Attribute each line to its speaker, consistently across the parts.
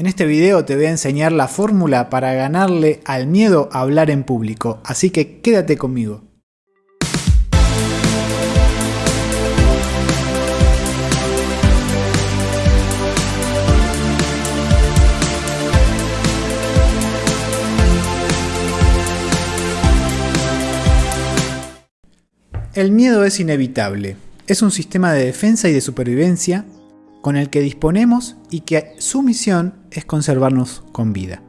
Speaker 1: En este video te voy a enseñar la fórmula para ganarle al miedo a hablar en público, así que quédate conmigo. El miedo es inevitable. Es un sistema de defensa y de supervivencia con el que disponemos y que su misión es conservarnos con vida.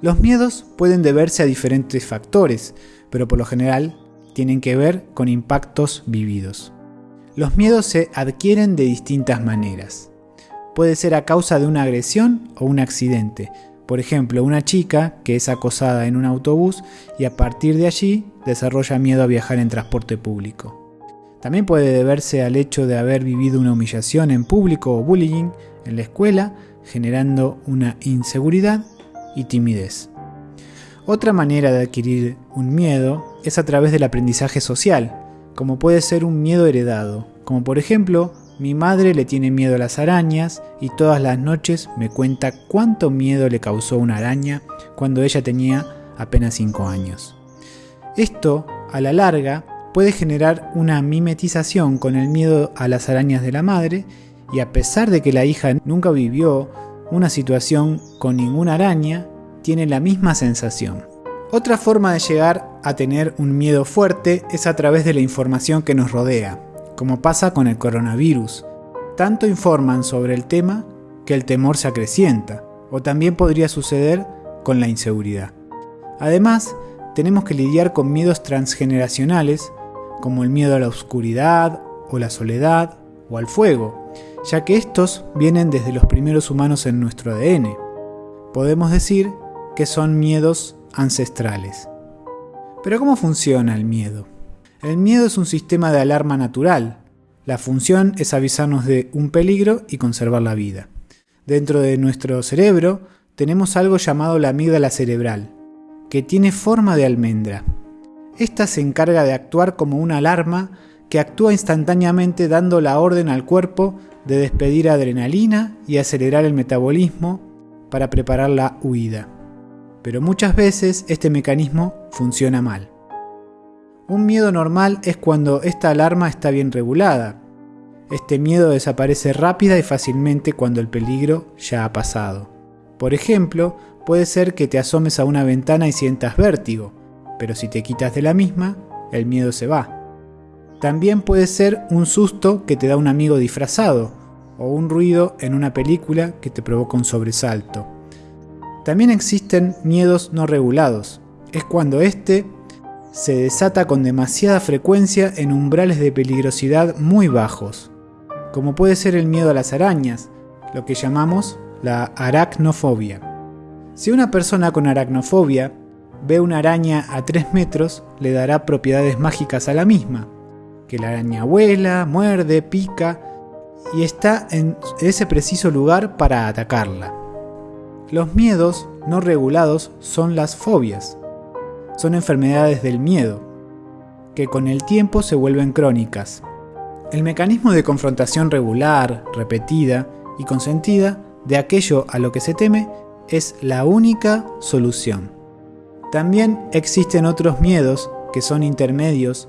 Speaker 1: Los miedos pueden deberse a diferentes factores, pero por lo general tienen que ver con impactos vividos. Los miedos se adquieren de distintas maneras. Puede ser a causa de una agresión o un accidente. Por ejemplo, una chica que es acosada en un autobús y a partir de allí desarrolla miedo a viajar en transporte público. También puede deberse al hecho de haber vivido una humillación en público o bullying en la escuela, generando una inseguridad y timidez. Otra manera de adquirir un miedo es a través del aprendizaje social, como puede ser un miedo heredado, como por ejemplo, mi madre le tiene miedo a las arañas y todas las noches me cuenta cuánto miedo le causó una araña cuando ella tenía apenas 5 años. Esto, a la larga, puede generar una mimetización con el miedo a las arañas de la madre y a pesar de que la hija nunca vivió una situación con ninguna araña, tiene la misma sensación. Otra forma de llegar a tener un miedo fuerte es a través de la información que nos rodea, como pasa con el coronavirus. Tanto informan sobre el tema que el temor se acrecienta, o también podría suceder con la inseguridad. Además, tenemos que lidiar con miedos transgeneracionales como el miedo a la oscuridad o la soledad o al fuego, ya que estos vienen desde los primeros humanos en nuestro ADN. Podemos decir que son miedos ancestrales. Pero ¿cómo funciona el miedo? El miedo es un sistema de alarma natural. La función es avisarnos de un peligro y conservar la vida. Dentro de nuestro cerebro tenemos algo llamado la amígdala cerebral, que tiene forma de almendra. Esta se encarga de actuar como una alarma que actúa instantáneamente dando la orden al cuerpo de despedir adrenalina y acelerar el metabolismo para preparar la huida. Pero muchas veces este mecanismo funciona mal. Un miedo normal es cuando esta alarma está bien regulada. Este miedo desaparece rápida y fácilmente cuando el peligro ya ha pasado. Por ejemplo, puede ser que te asomes a una ventana y sientas vértigo, pero si te quitas de la misma, el miedo se va. También puede ser un susto que te da un amigo disfrazado, o un ruido en una película que te provoca un sobresalto. También existen miedos no regulados. Es cuando este se desata con demasiada frecuencia en umbrales de peligrosidad muy bajos, como puede ser el miedo a las arañas, lo que llamamos la aracnofobia. Si una persona con aracnofobia ve una araña a 3 metros, le dará propiedades mágicas a la misma, que la araña vuela, muerde, pica y está en ese preciso lugar para atacarla. Los miedos no regulados son las fobias. Son enfermedades del miedo, que con el tiempo se vuelven crónicas. El mecanismo de confrontación regular, repetida y consentida de aquello a lo que se teme es la única solución. También existen otros miedos que son intermedios,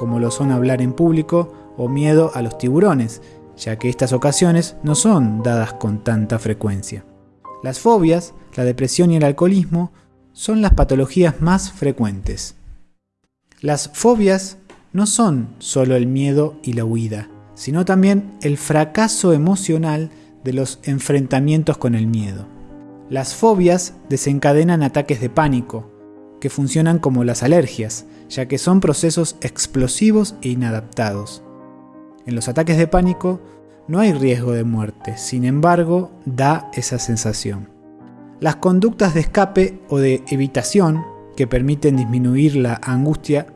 Speaker 1: como lo son hablar en público o miedo a los tiburones, ya que estas ocasiones no son dadas con tanta frecuencia. Las fobias, la depresión y el alcoholismo son las patologías más frecuentes. Las fobias no son solo el miedo y la huida, sino también el fracaso emocional de los enfrentamientos con el miedo. Las fobias desencadenan ataques de pánico, que funcionan como las alergias, ya que son procesos explosivos e inadaptados. En los ataques de pánico no hay riesgo de muerte, sin embargo, da esa sensación. Las conductas de escape o de evitación, que permiten disminuir la angustia,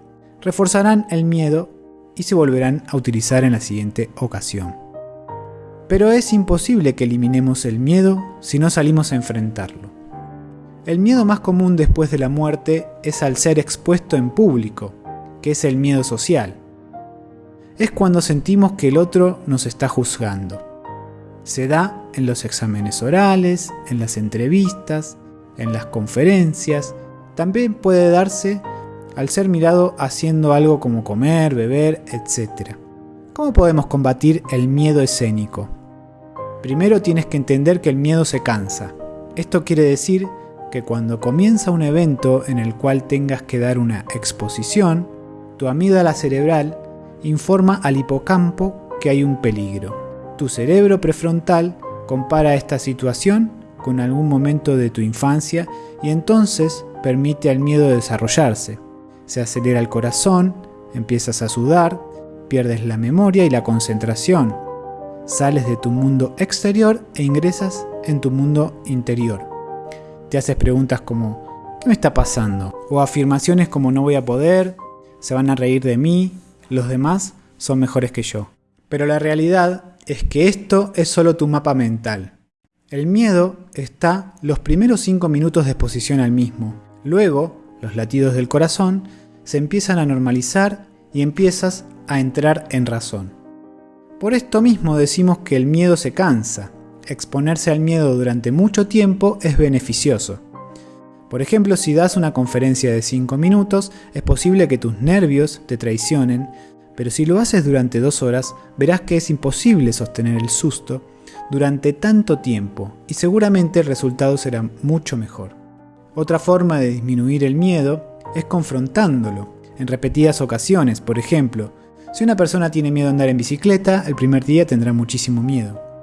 Speaker 1: reforzarán el miedo y se volverán a utilizar en la siguiente ocasión. Pero es imposible que eliminemos el miedo si no salimos a enfrentarlo. El miedo más común después de la muerte es al ser expuesto en público, que es el miedo social. Es cuando sentimos que el otro nos está juzgando. Se da en los exámenes orales, en las entrevistas, en las conferencias. También puede darse al ser mirado haciendo algo como comer, beber, etc. ¿Cómo podemos combatir el miedo escénico? Primero tienes que entender que el miedo se cansa. Esto quiere decir que cuando comienza un evento en el cual tengas que dar una exposición, tu amígdala cerebral informa al hipocampo que hay un peligro. Tu cerebro prefrontal compara esta situación con algún momento de tu infancia y entonces permite al miedo desarrollarse. Se acelera el corazón, empiezas a sudar, pierdes la memoria y la concentración. Sales de tu mundo exterior e ingresas en tu mundo interior. Te haces preguntas como ¿qué me está pasando? O afirmaciones como no voy a poder, se van a reír de mí, los demás son mejores que yo. Pero la realidad es que esto es solo tu mapa mental. El miedo está los primeros 5 minutos de exposición al mismo. Luego, los latidos del corazón se empiezan a normalizar y empiezas a entrar en razón. Por esto mismo decimos que el miedo se cansa. Exponerse al miedo durante mucho tiempo es beneficioso. Por ejemplo, si das una conferencia de 5 minutos, es posible que tus nervios te traicionen, pero si lo haces durante 2 horas, verás que es imposible sostener el susto durante tanto tiempo y seguramente el resultado será mucho mejor. Otra forma de disminuir el miedo es confrontándolo en repetidas ocasiones. Por ejemplo, si una persona tiene miedo a andar en bicicleta, el primer día tendrá muchísimo miedo.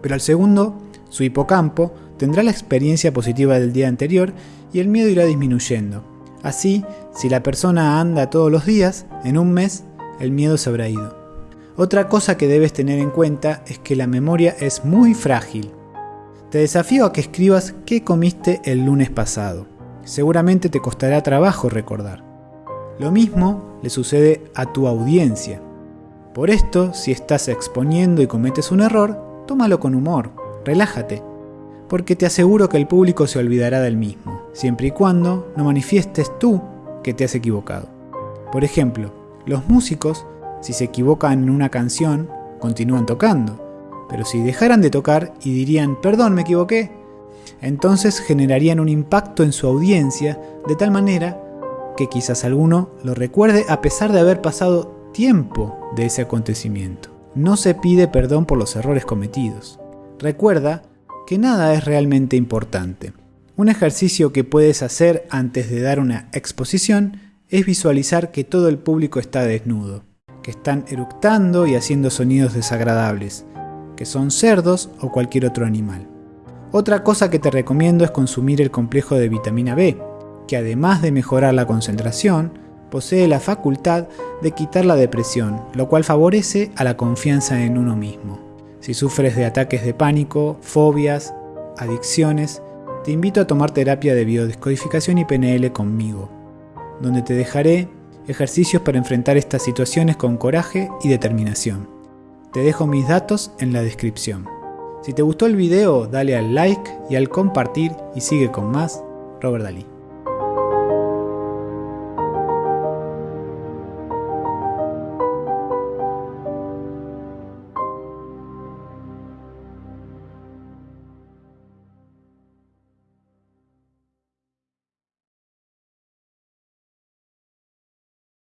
Speaker 1: Pero al segundo, su hipocampo tendrá la experiencia positiva del día anterior y el miedo irá disminuyendo. Así, si la persona anda todos los días, en un mes el miedo se habrá ido. Otra cosa que debes tener en cuenta es que la memoria es muy frágil. Te desafío a que escribas qué comiste el lunes pasado. Seguramente te costará trabajo recordar. Lo mismo le sucede a tu audiencia. Por esto, si estás exponiendo y cometes un error, tómalo con humor, relájate porque te aseguro que el público se olvidará del mismo, siempre y cuando no manifiestes tú que te has equivocado. Por ejemplo, los músicos, si se equivocan en una canción, continúan tocando, pero si dejaran de tocar y dirían, perdón, me equivoqué, entonces generarían un impacto en su audiencia de tal manera que quizás alguno lo recuerde a pesar de haber pasado tiempo de ese acontecimiento. No se pide perdón por los errores cometidos. Recuerda que nada es realmente importante. Un ejercicio que puedes hacer antes de dar una exposición es visualizar que todo el público está desnudo, que están eructando y haciendo sonidos desagradables, que son cerdos o cualquier otro animal. Otra cosa que te recomiendo es consumir el complejo de vitamina B, que además de mejorar la concentración, posee la facultad de quitar la depresión, lo cual favorece a la confianza en uno mismo. Si sufres de ataques de pánico, fobias, adicciones, te invito a tomar terapia de biodescodificación y PNL conmigo, donde te dejaré ejercicios para enfrentar estas situaciones con coraje y determinación. Te dejo mis datos en la descripción. Si te gustó el video, dale al like y al compartir y sigue con más Robert Dalí.